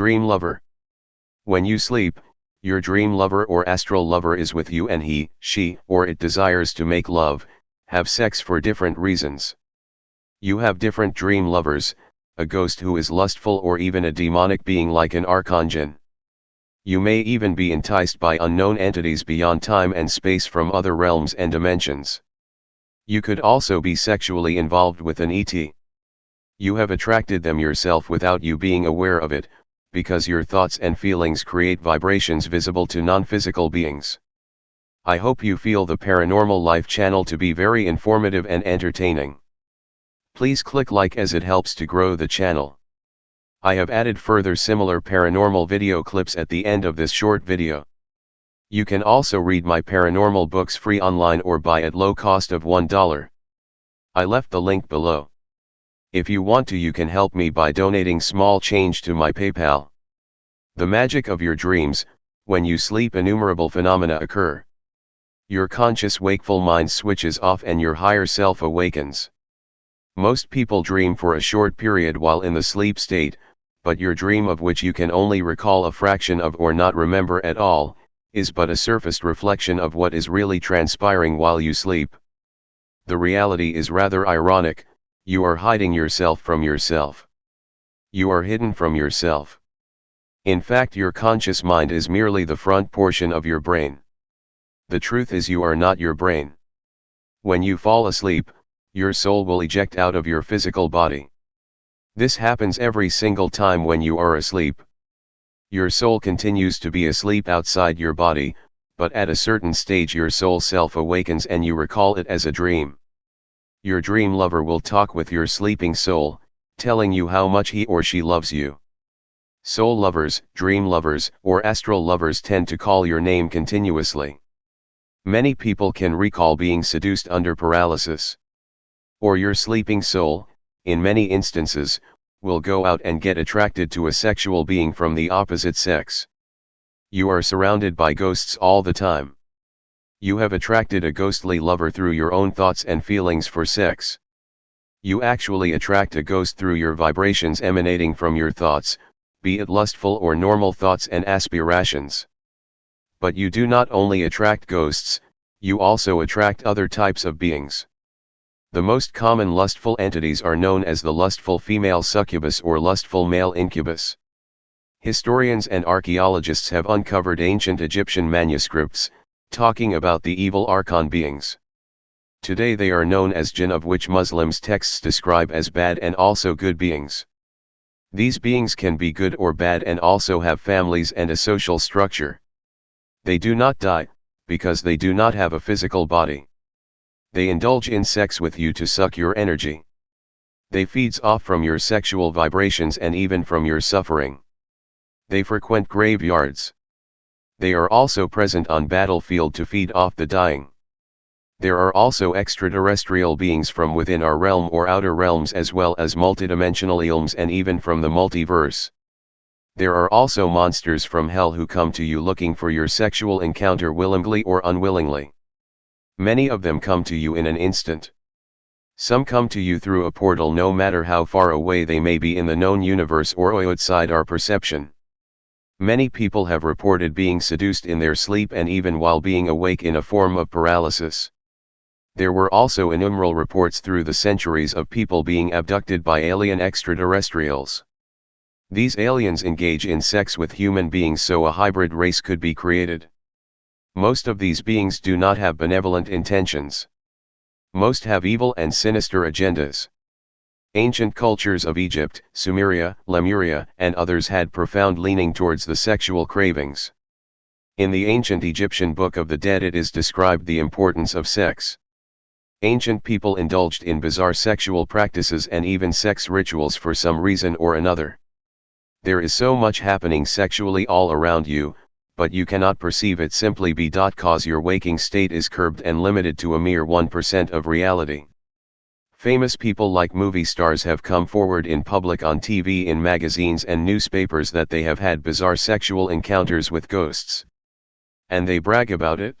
Dream lover. When you sleep, your dream lover or astral lover is with you and he, she, or it desires to make love, have sex for different reasons. You have different dream lovers, a ghost who is lustful or even a demonic being like an archangel. You may even be enticed by unknown entities beyond time and space from other realms and dimensions. You could also be sexually involved with an ET. You have attracted them yourself without you being aware of it, because your thoughts and feelings create vibrations visible to non-physical beings. I hope you feel the Paranormal Life channel to be very informative and entertaining. Please click like as it helps to grow the channel. I have added further similar paranormal video clips at the end of this short video. You can also read my paranormal books free online or buy at low cost of $1. I left the link below. If you want to you can help me by donating small change to my PayPal. The magic of your dreams, when you sleep innumerable phenomena occur. Your conscious wakeful mind switches off and your higher self awakens. Most people dream for a short period while in the sleep state, but your dream of which you can only recall a fraction of or not remember at all, is but a surfaced reflection of what is really transpiring while you sleep. The reality is rather ironic, you are hiding yourself from yourself. You are hidden from yourself. In fact your conscious mind is merely the front portion of your brain. The truth is you are not your brain. When you fall asleep, your soul will eject out of your physical body. This happens every single time when you are asleep. Your soul continues to be asleep outside your body, but at a certain stage your soul self awakens and you recall it as a dream. Your dream lover will talk with your sleeping soul, telling you how much he or she loves you. Soul lovers, dream lovers, or astral lovers tend to call your name continuously. Many people can recall being seduced under paralysis. Or your sleeping soul, in many instances, will go out and get attracted to a sexual being from the opposite sex. You are surrounded by ghosts all the time. You have attracted a ghostly lover through your own thoughts and feelings for sex. You actually attract a ghost through your vibrations emanating from your thoughts, be it lustful or normal thoughts and aspirations. But you do not only attract ghosts, you also attract other types of beings. The most common lustful entities are known as the lustful female succubus or lustful male incubus. Historians and archaeologists have uncovered ancient Egyptian manuscripts, talking about the evil archon beings. Today they are known as jinn of which Muslims texts describe as bad and also good beings. These beings can be good or bad and also have families and a social structure. They do not die, because they do not have a physical body. They indulge in sex with you to suck your energy. They feeds off from your sexual vibrations and even from your suffering. They frequent graveyards. They are also present on battlefield to feed off the dying. There are also extraterrestrial beings from within our realm or outer realms as well as multidimensional ilms and even from the multiverse. There are also monsters from hell who come to you looking for your sexual encounter willingly or unwillingly. Many of them come to you in an instant. Some come to you through a portal no matter how far away they may be in the known universe or outside our perception. Many people have reported being seduced in their sleep and even while being awake in a form of paralysis. There were also innumerable reports through the centuries of people being abducted by alien extraterrestrials. These aliens engage in sex with human beings so a hybrid race could be created. Most of these beings do not have benevolent intentions. Most have evil and sinister agendas. Ancient cultures of Egypt, Sumeria, Lemuria, and others had profound leaning towards the sexual cravings. In the ancient Egyptian Book of the Dead it is described the importance of sex. Ancient people indulged in bizarre sexual practices and even sex rituals for some reason or another. There is so much happening sexually all around you, but you cannot perceive it simply be. because your waking state is curbed and limited to a mere 1% of reality. Famous people like movie stars have come forward in public on TV in magazines and newspapers that they have had bizarre sexual encounters with ghosts. And they brag about it.